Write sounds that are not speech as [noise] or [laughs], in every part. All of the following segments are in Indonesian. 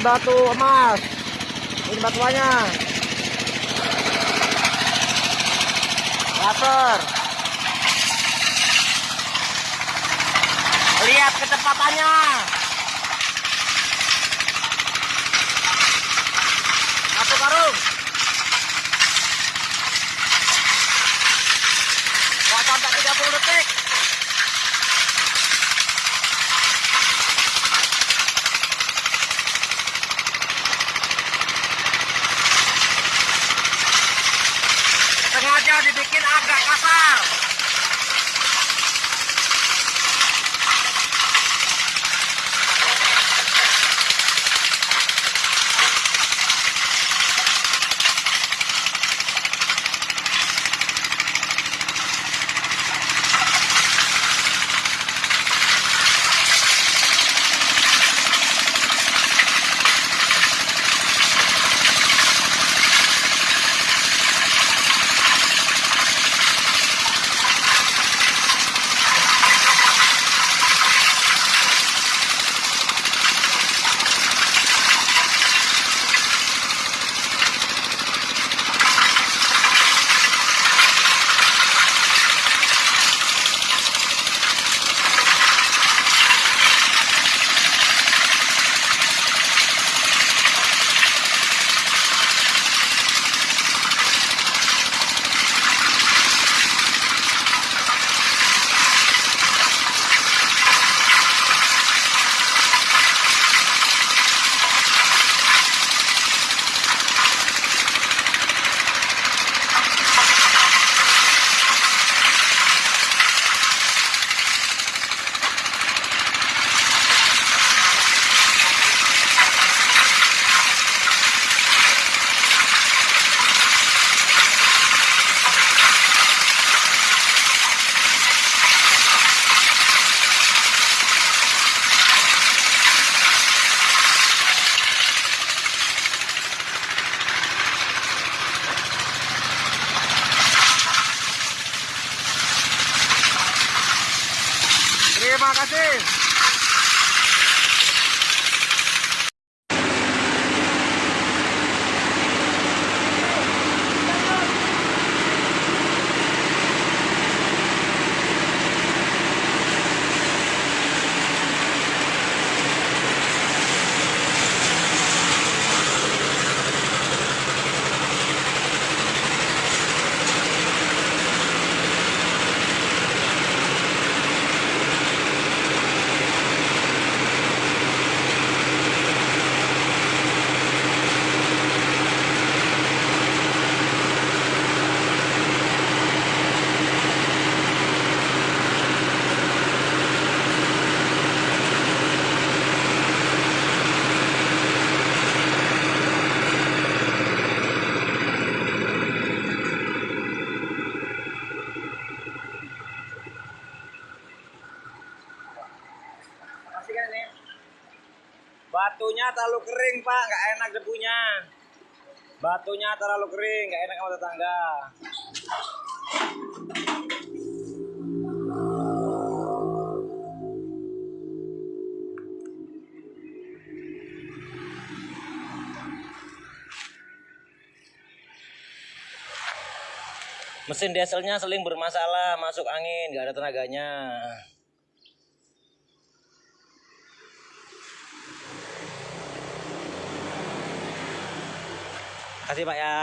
batu emas. Ini batuannya. Laser. Lihat kecepatannya. Dibikin agak kasar. Terima kasih. Batunya terlalu kering pak, nggak enak debunya. Batunya terlalu kering, nggak enak sama tetangga. Mesin dieselnya seling bermasalah, masuk angin, nggak ada tenaganya. Kasih Pak ya.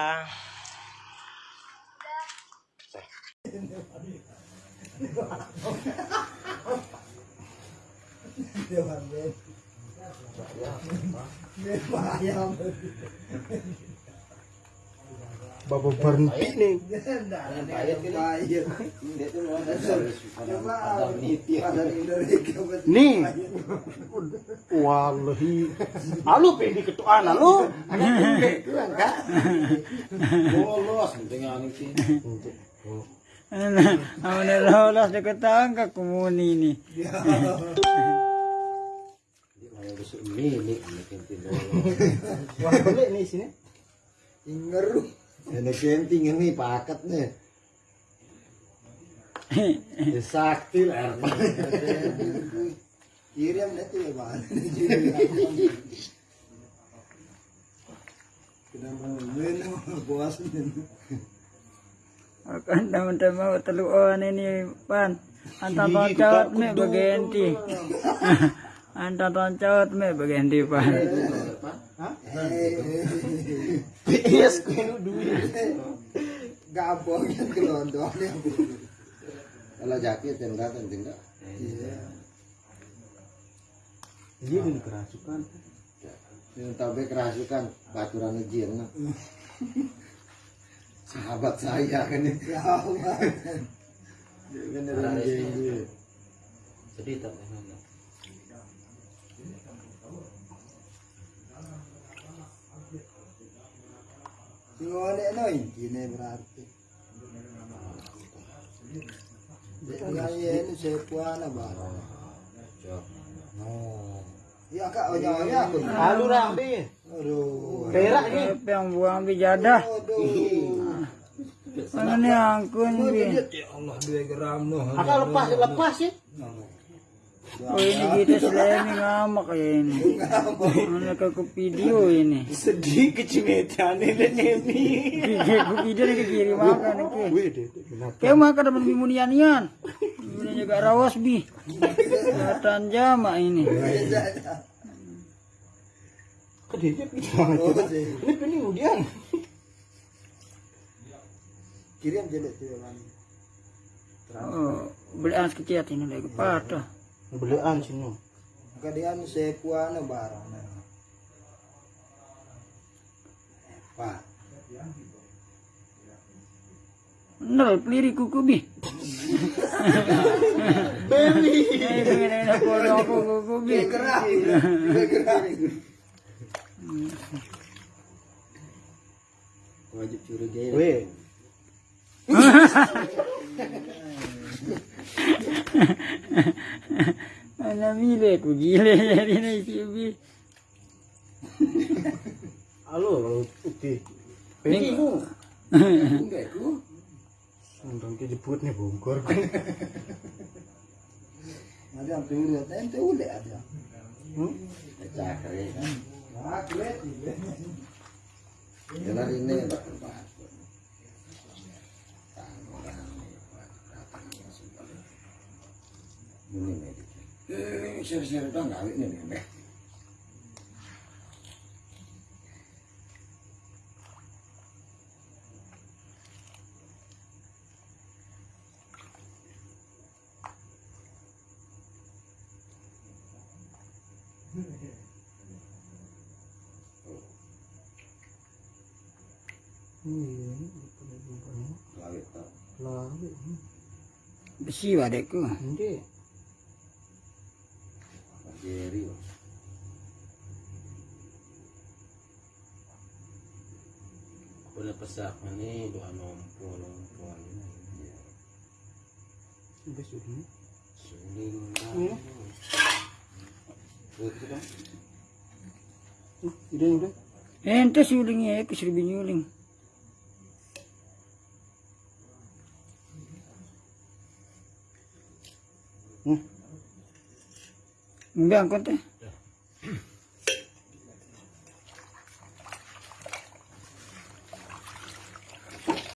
Bapak berhenti nih. Nih. Alu ketuaan alu. Enggak. Bolos, penting aning sih. Ang lolos na katangka kumuni ni. Kalau besok milik, milik bolos. Wah, boleh nih sini. Ingeru. Ini kenting ini paket nih. [laughs] Sakti lah. Kirim nanti ya, Bang. Kenapa minum puas Akan naman tayo mau teluan ini pan. Antar tahun cawat me bagenti. [laughs] Antar tahun cawat me bagenti pan. PS [laughs] ko yung duit. Gabong yang kelondong yang Kalau jakit yang datang tinggal. Iya. Iya ini kerasukan. Yang tahu kerasukan baturan izin. nah. [laughs] Sahabat saya kan ini. Beneran jenggot. Sedih tak Ngone no intine berarti. Dia ini sepuana barang. Oh. Ya kak aku. Lalu rambi. Aduh. Perak. Siapa yang buang? Aduh. Mana nih angkun bi? Ya Allah 2 gram noh. Akak lepas lepas sih. Oh ini kita selemi ngamak kayak ini. Mana ke ke video ini? Sedih kecimetan ini nemi. Kiki ke video ke kiri makan kenapa? Kayak makan dapat bimunianian. Ini juga rawas bi. Kelihatan jama ini. Kedenya pindah aja. Ini pilih kemudian. Kirim jelek kan. Oh, beli anas kecil ini lagi patah. Belaan sini. Kadian sepuana barang. Pak. Nol peliri kuku bi. Kodok aku [laughs] kuku bi. Gerah. Gerah. Wajib curiga. Weh. Mana bile aku gile jadi nih si bi. Halo, kalau putih. Pengen ku. Enggak ku. Undang ke jemput nih bongkar. Ada yang turut, ente ule ada. Hmm? Nah, kulit. Jalan ini Pak. Ini nih. Eh, share-share itu enggak ini nih. Lawit tau. Lalu, Besi wadekku. ini. Jerry. Boleh pesak ni dua nompo nompo ni. Sampai sini. Suling. Hmm. Itu kan. Hmm, Udah, udah. Ente sulingnya aku suruh nyuling. Hmm. Mbak angkot teh.